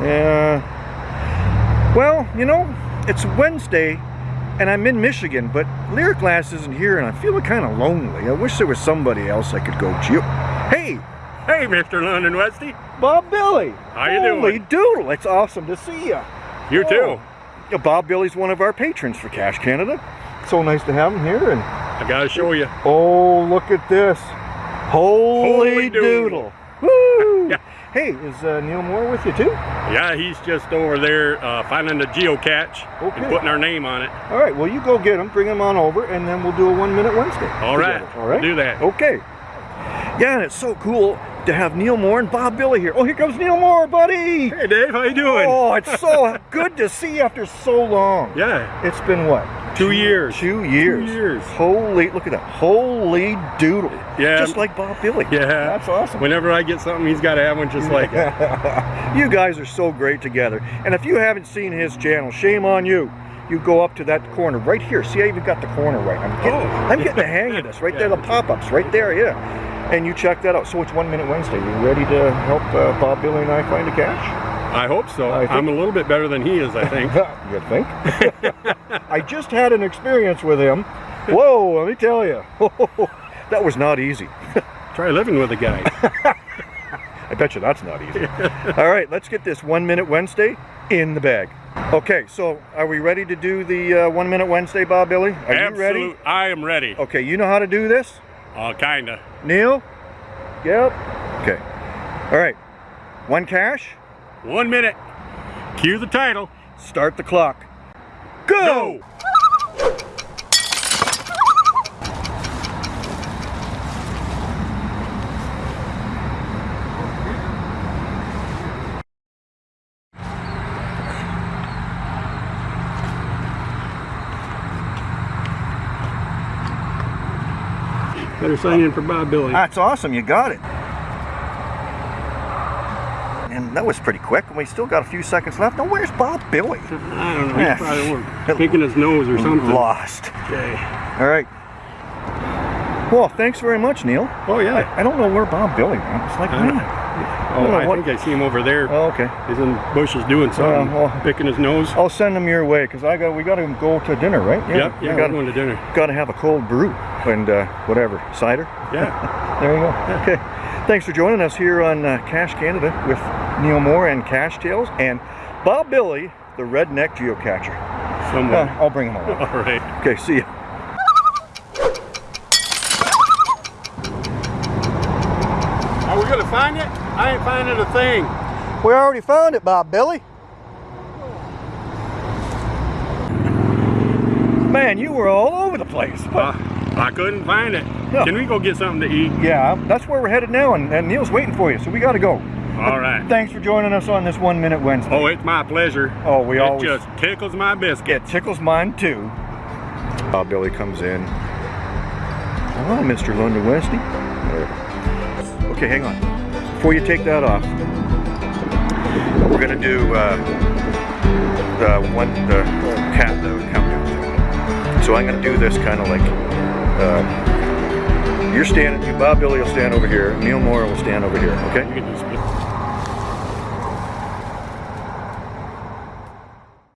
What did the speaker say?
Yeah. Well, you know, it's Wednesday and I'm in Michigan, but Lyric Glass isn't here and I'm feeling kind of lonely. I wish there was somebody else I could go to. Hey, Hey, Mr. London Westy. Bob Billy. How you Holy doing? doodle, it's awesome to see you. You too. Oh. Yeah, Bob Billy's one of our patrons for Cache Canada. So nice to have him here and I gotta show you. oh, look at this. Holy, Holy doodle. doodle. Hey, is uh, Neil Moore with you too? Yeah, he's just over there uh, finding the geocache Okay. and putting our name on it. All right, well, you go get him, bring him on over, and then we'll do a one minute Wednesday. All right, together, All right. we'll do that. Okay. Yeah, and it's so cool to have Neil Moore and Bob Billy here. Oh, here comes Neil Moore, buddy. Hey, Dave, how you doing? Oh, it's so good to see you after so long. Yeah, It's been what? two years. Two years. Two years. Holy, look at that. Holy doodle. Yeah. Just like Bob Billy. Yeah. That's awesome. Whenever I get something, he's got to have one just like it. you guys are so great together. And if you haven't seen his channel, shame on you. You go up to that corner right here. See, I even got the corner right. I'm getting, Oh. I'm getting the hang of this right there. The pop-ups right there, yeah. And you check that out. So it's One Minute Wednesday. You ready to help uh, Bob, Billy, and I find a cache? I hope so. I I'm a little bit better than he is, I think. you think? I just had an experience with him. Whoa, let me tell you. that was not easy. Try living with a guy. I bet you that's not easy. All right, let's get this One Minute Wednesday in the bag. Okay, so are we ready to do the uh, One Minute Wednesday, Bob Billy? Are you ready? I am ready. Okay, you know how to do this? Uh, kinda. Neil? Yep. Okay. All right. One cache. One minute. Cue the title. Start the clock. Go! Go! Better sign in for Bob Billy. That's awesome. You got it. And that was pretty quick. We still got a few seconds left. Now, where's Bob Billy? I don't know. Yeah. He's probably picking his nose or something. Lost. Okay. All right. Well, thanks very much, Neil. Oh yeah. I don't know where Bob Billy went. It's like, I man. Oh, know I what- think I see him over there. Oh, okay. He's in bushes doing something, well. picking his nose. I'll send him your way because I got we got to go to dinner, right? Yep, yeah, we we're got going to dinner. got to have a cold brew and uh, whatever cider. Yeah. There you go. Okay. Thanks for joining us here on uh, Cache Canada with Neil Moore and Cache Tales and Bob Billy, the redneck geocacher. Uh, Somewhere. I'll bring him along. All right. Okay, see you. Are we going to find it? I ain't finding a thing. We already found it, Bob Billy. Man, you were all over the place. Uh, I couldn't find it. Yeah. Can we go get something to eat? Yeah, that's where we're headed now, and, and Neil's waiting for you, so we got to go. All right. Thanks for joining us on this One Minute Wednesday. Oh, it's my pleasure. Oh, we it always just tickles my biscuit. it tickles mine too. Bob Billy comes in. Hello, Mr. London Westy. Okay, hang on. Before you take that off, we're gonna do uh, the one the cat the countdown. So I'm gonna do this kind of like uh, you're standing. Bob Billy will stand over here. Neil Moore will stand over here. Okay.